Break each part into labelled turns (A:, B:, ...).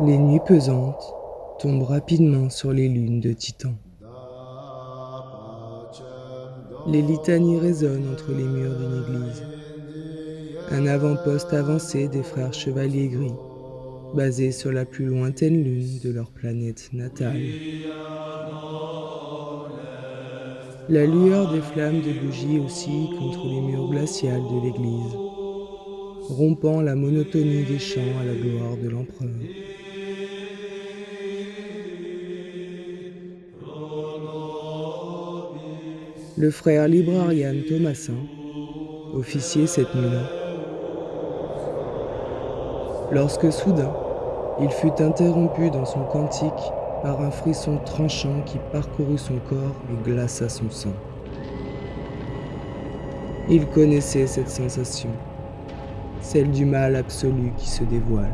A: Les nuits pesantes tombent rapidement sur les lunes de Titan. Les litanies résonnent entre les murs d'une église. Un avant-poste avancé des frères chevaliers gris, basé sur la plus lointaine lune de leur planète natale. La lueur des flammes de bougies oscille contre les murs glaciales de l'église, rompant la monotonie des chants à la gloire de l'empereur. Le frère librarian Thomasin, officier cette nuit-là, lorsque soudain il fut interrompu dans son cantique par un frisson tranchant qui parcourut son corps et glaça son sang. Il connaissait cette sensation, celle du mal absolu qui se dévoile.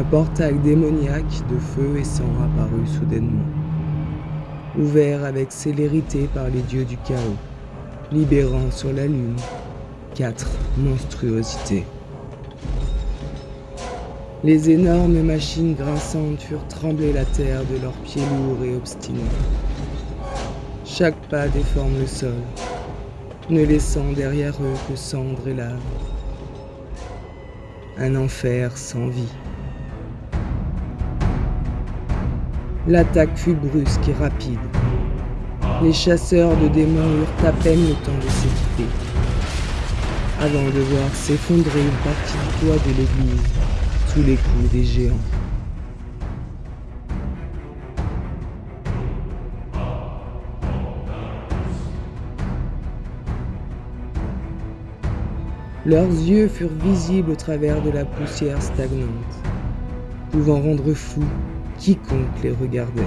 A: Un portail démoniaque de feu et sang apparut soudainement, ouvert avec célérité par les dieux du chaos, libérant sur la lune quatre monstruosités. Les énormes machines grinçantes furent trembler la terre de leurs pieds lourds et obstinés. Chaque pas déforme le sol, ne laissant derrière eux que cendres et lave. Un enfer sans vie. L'attaque fut brusque et rapide. Les chasseurs de démons eurent à peine le temps de s'équiper, avant de voir s'effondrer une partie du toit de l'église sous les coups des géants. Leurs yeux furent visibles au travers de la poussière stagnante, pouvant rendre fou quiconque les regardait.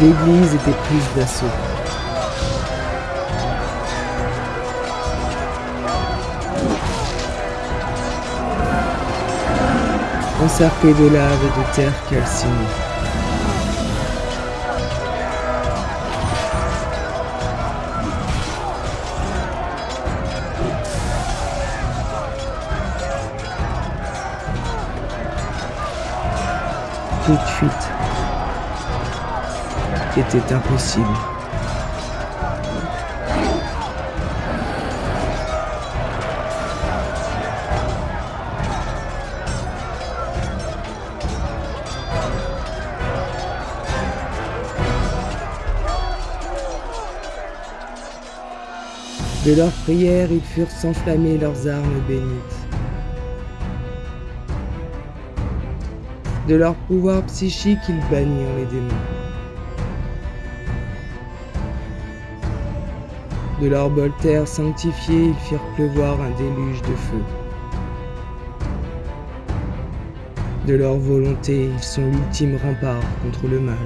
A: L'église était prise d'assaut. Encerclée de lave et de terre calcinée. Toute fuite était impossible. De leurs prières, ils furent s'enflammer leurs armes bénites. De leur pouvoir psychique, ils bannirent les démons. De leur bol terre sanctifié, ils firent pleuvoir un déluge de feu. De leur volonté, ils sont l'ultime rempart contre le mal.